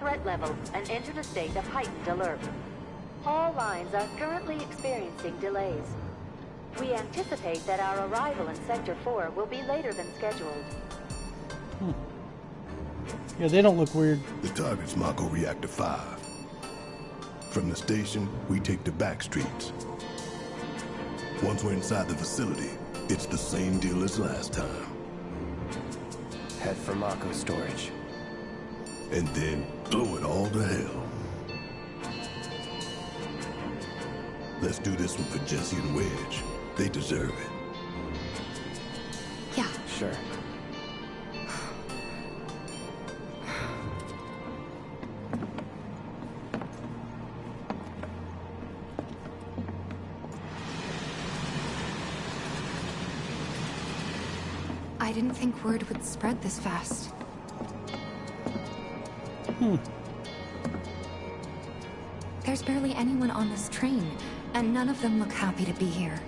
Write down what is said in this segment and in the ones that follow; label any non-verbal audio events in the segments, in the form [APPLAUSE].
threat level and entered a state of heightened alert. All lines are currently experiencing delays. We anticipate that our arrival in Sector 4 will be later than scheduled. Hmm. Yeah, they don't look weird. The target's Mako Reactor 5. From the station, we take the back streets. Once we're inside the facility, it's the same deal as last time. Head for Mako storage. And then blow it all to hell. Let's do this one for Jessie and Wedge. They deserve it. Yeah. Sure. I didn't think word would spread this fast. Hmm. There's barely anyone on this train, and none of them look happy to be here.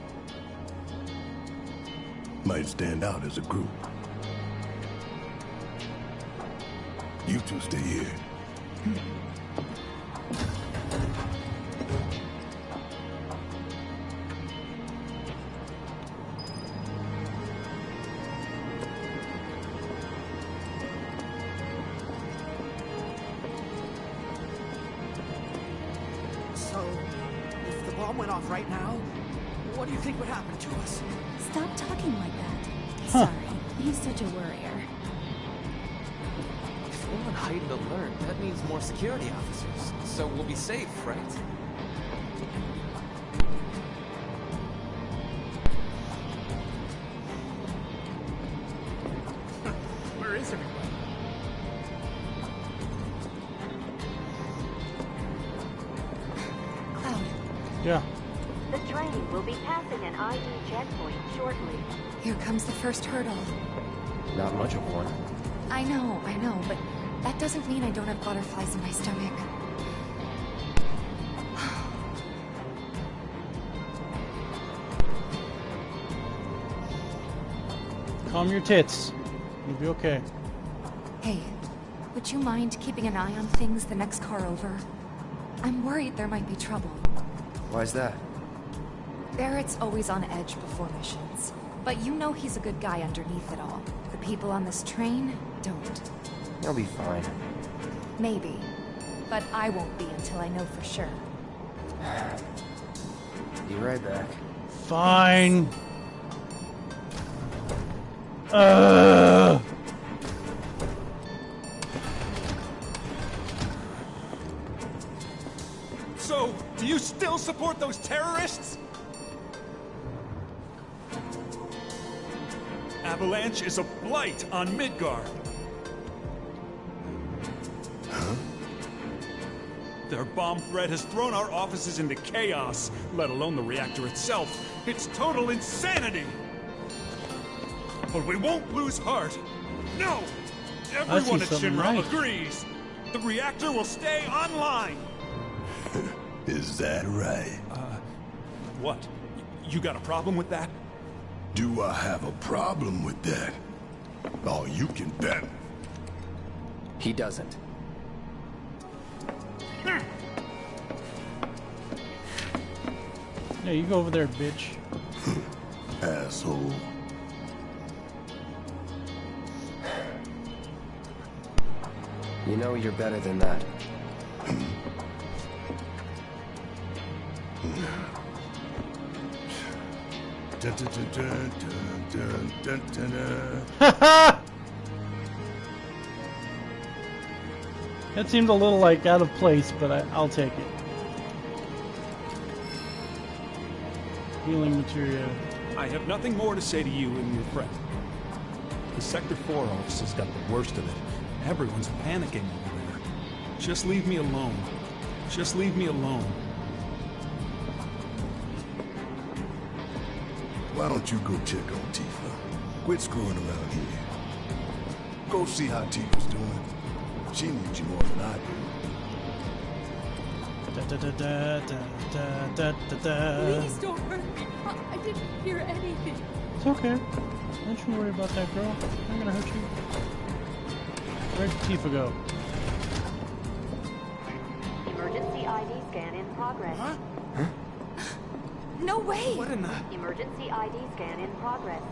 Might stand out as a group. You two stay here. So, such a worrier. If we're on heightened alert, that means more security officers. So we'll be safe, right? [LAUGHS] Where is everybody? Cloud, Yeah. The train will be passing an ID checkpoint shortly. here comes the first hurdle. Not much of one. I know, I know, but that doesn't mean I don't have butterflies in my stomach. Calm your tits. You'll be okay. Hey, would you mind keeping an eye on things the next car over? I'm worried there might be trouble. Why's that? Barret's always on edge before missions. But you know he's a good guy underneath it all. The people on this train don't. He'll be fine. Maybe. But I won't be until I know for sure. [SIGHS] Be right back. Fine. Uh. So, do you still support those terrorists? Avalanche is a blight on Midgard. Their bomb threat has thrown our offices into chaos, let alone the reactor itself. It's total insanity! But we won't lose heart. No! Everyone at Shinra right. agrees. The reactor will stay online. [LAUGHS] Is that right? Uh, what? You got a problem with that? Do I have a problem with that? Oh, you can bet. He doesn't. Yeah, you go over there, bitch. [LAUGHS] Asshole. You know you're better than that. Hmm? [LAUGHS] That seemed a little like out of place, but I, I'll take it. Healing material. I have nothing more to say to you and your friend. The Sector 4 office has got the worst of it. Everyone's panicking over there. Just leave me alone. Just leave me alone. Why don't you go check on Tifa? Quit screwing around here. Go see how Tifa's doing. She needs you more than I do. Da, da, da, da, da, da, da, da. Please don't hurt me. I, I didn't hear anything. It's okay. Don't you worry about that girl. I'm gonna hurt you. Where'd Tifa go? Emergency ID scan in progress. Huh? No way! What in the... Emergency ID scan in progress.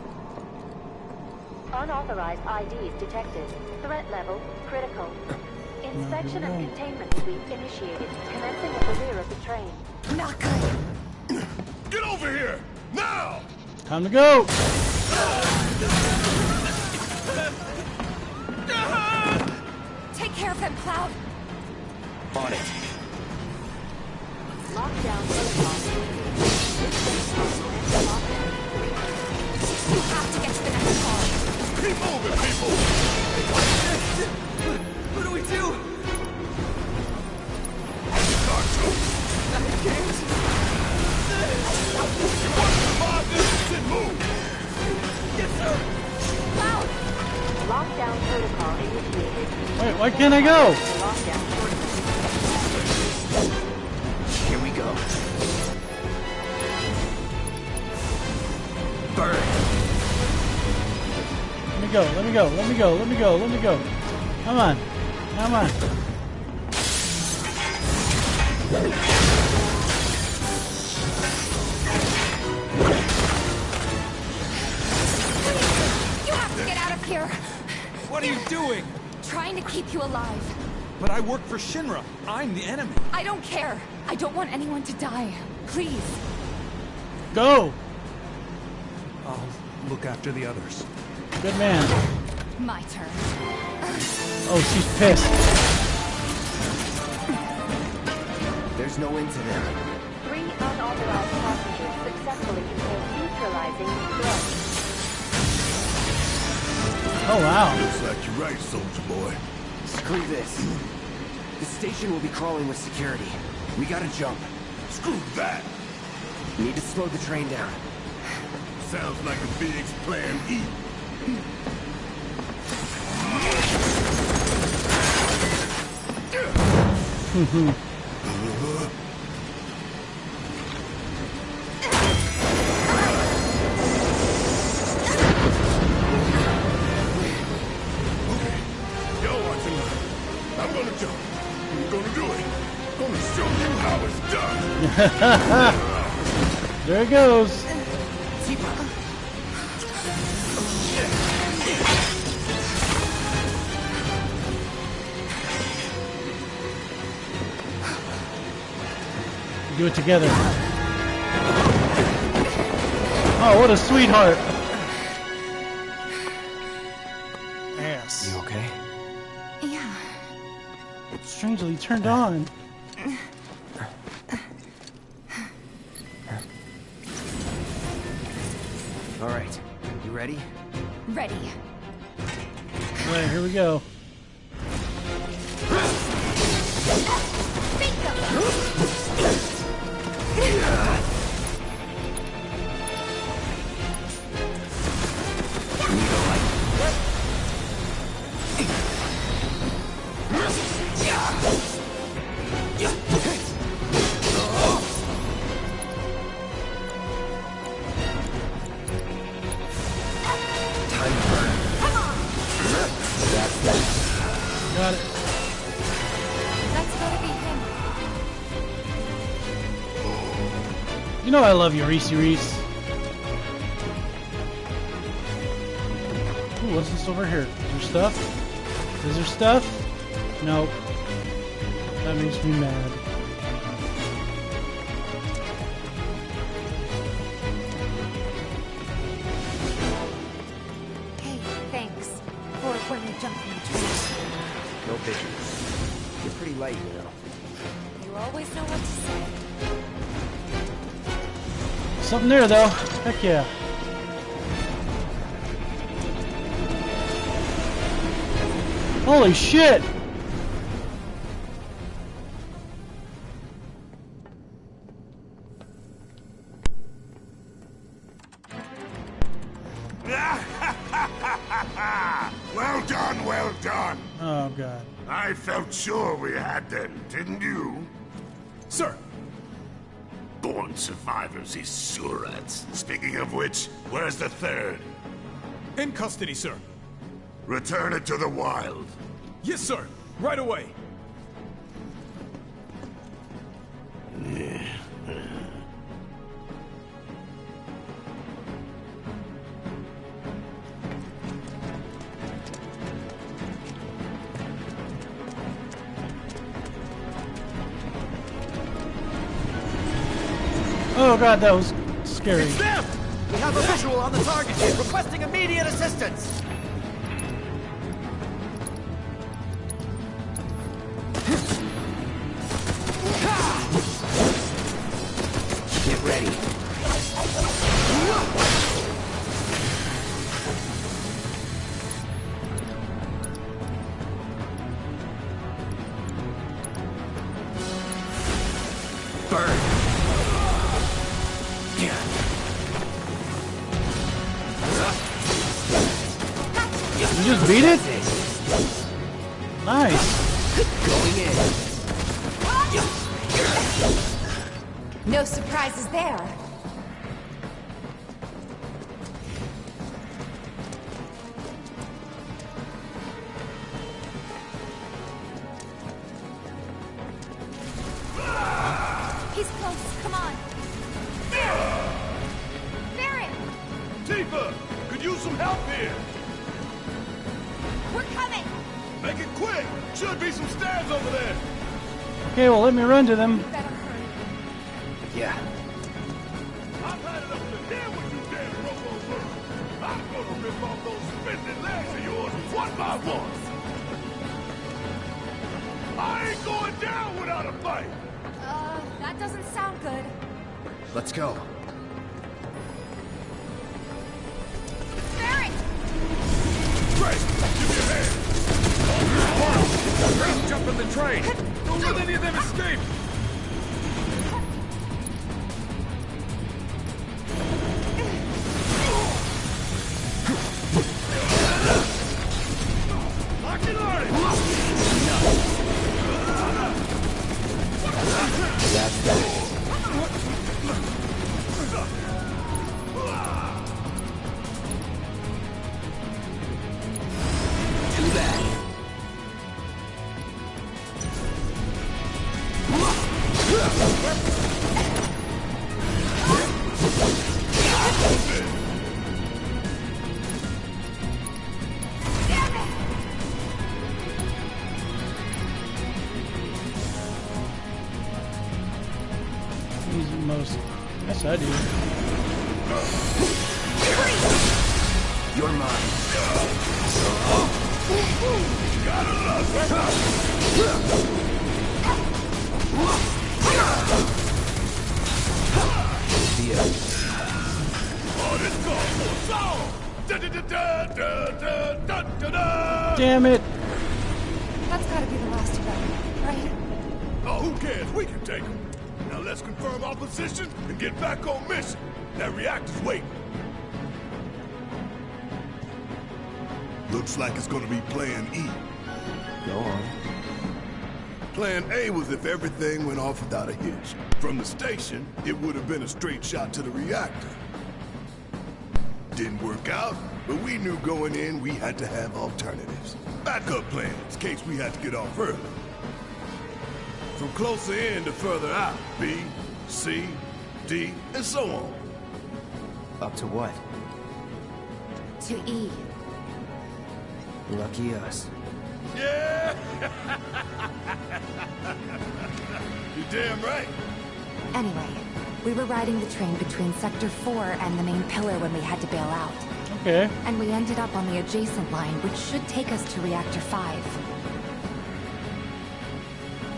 Unauthorized IDs detected. Threat level critical. [COUGHS] Inspection of no. containment suite initiated, commencing at the rear of the train. Not good. [COUGHS] Get over here! Now! Time to go! [COUGHS] Take care of them, Cloud. On it. Lockdown protocol. Wait, why can't I go? Me go, let me go, let me go, let me go, let me go. Come on. Come on. You have to get out of here! What are you doing? Trying to keep you alive. But I work for Shinra. I'm the enemy. I don't care. I don't want anyone to die. Please. Go! I'll look after the others. Good man. My turn. Oh, she's pissed. There's no end to them. Three unauthorized passengers successfully contained neutralizing threat. Oh, wow. Looks like you're right, soldier boy. Screw this. The station will be crawling with security. We gotta jump. Screw that! Need to slow the train down. Sounds like a Phoenix Plan E. Mm-hmm. [LAUGHS] There it Come on, show him how it's done. [LAUGHS] There it goes. Do it together. Oh, what a sweetheart. Ass. You okay? Yeah. Strangely turned on. All right. You ready? Ready. All right, here we go. You know I love you, Reese Reese. Ooh, what's this over here? Is there stuff? Is there stuff? Nope. That makes me mad. Hey, thanks. For when we jumped in the train. No biggie. You're pretty light, you know. You always know what to say. Something there, though. Heck yeah. Holy shit! Done. Oh god. I felt sure we had them, didn't you? Sir! Born survivors, these surats. Speaking of which, where's the third? In custody, sir. Return it to the wild. Yes, sir. Right away. Oh god, that was scary. It's them! We have a visual on the target requesting immediate assistance! Beat it? Nice. Going in. No surprises there. He's close. Come on. Barret! Barret! Tifa! Could use some help here! We're coming! Make it quick! Should be some stairs over there! Okay, well let me run to them. Yeah. I've had enough to deal with you damn robo I'm gonna rip off those spindly legs of yours one by one! I ain't going down without a fight! Uh, that doesn't sound good. Let's go. Barret! Great! Give me a hand! Great jump in the train! Don't let any of them escape! I. You're mine. You gotta love Damn it! That's gotta be the last of them, right? Oh, who cares? We can take them. Now let's confirm our position and get back on mission. That reactor's waiting. Looks like it's gonna be Plan E. Go on. Plan A was if everything went off without a hitch. From the station, it would have been a straight shot to the reactor. Didn't work out, but we knew going in we had to have alternatives. Backup plans, in case we had to get off early. From closer in to further out, B, C, D, and so on. Up to what? To E. Lucky us. Yeah! [LAUGHS] You're damn right. Anyway, we were riding the train between Sector 4 and the main pillar when we had to bail out. Okay. And we ended up on the adjacent line, which should take us to Reactor 5.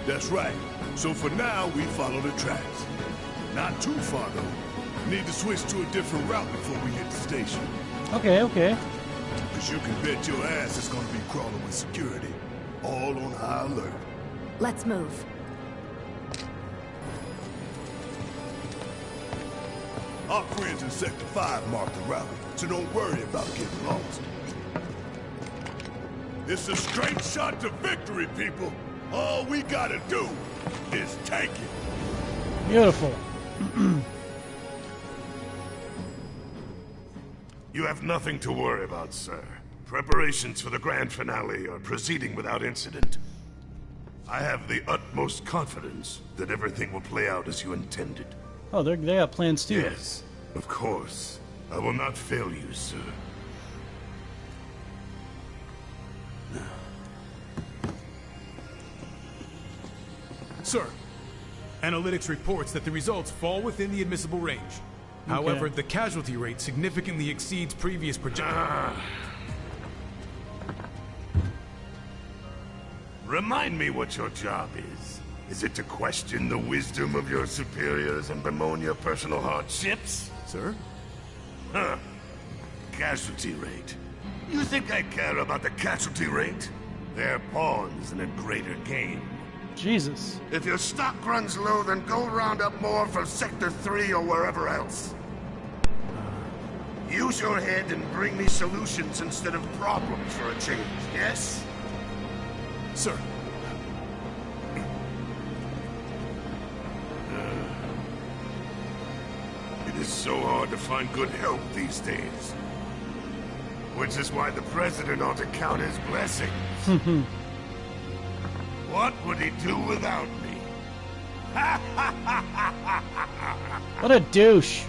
That's right. So for now, we follow the tracks. Not too far, though. Need to switch to a different route before we hit the station. Okay, okay. Because you can bet your ass it's gonna be crawling with security. All on high alert. Let's move. Our friends in Sector 5 marked the route, so don't worry about getting lost. It's a straight shot to victory, people. All we gotta do is take it. Beautiful. [CLEARS THROAT] You have nothing to worry about, sir. Preparations for the grand finale are proceeding without incident. I have the utmost confidence that everything will play out as you intended. Oh, they they got plans too. Yes, of course. I will not fail you, sir. Sir, analytics reports that the results fall within the admissible range. However, the casualty rate significantly exceeds previous projections. Ah. Remind me what your job is. Is it to question the wisdom of your superiors and bemoan your personal hardships? Sir? Huh. Casualty rate. You think I care about the casualty rate? They're pawns in a greater game. Jesus. If your stock runs low, then go round up more from Sector 3 or wherever else. Uh. Use your head and bring me solutions instead of problems for a change, yes? Sir. Uh. It is so hard to find good help these days. Which is why the President ought to count his blessings. [LAUGHS] what would he do without me? [LAUGHS] What a douche.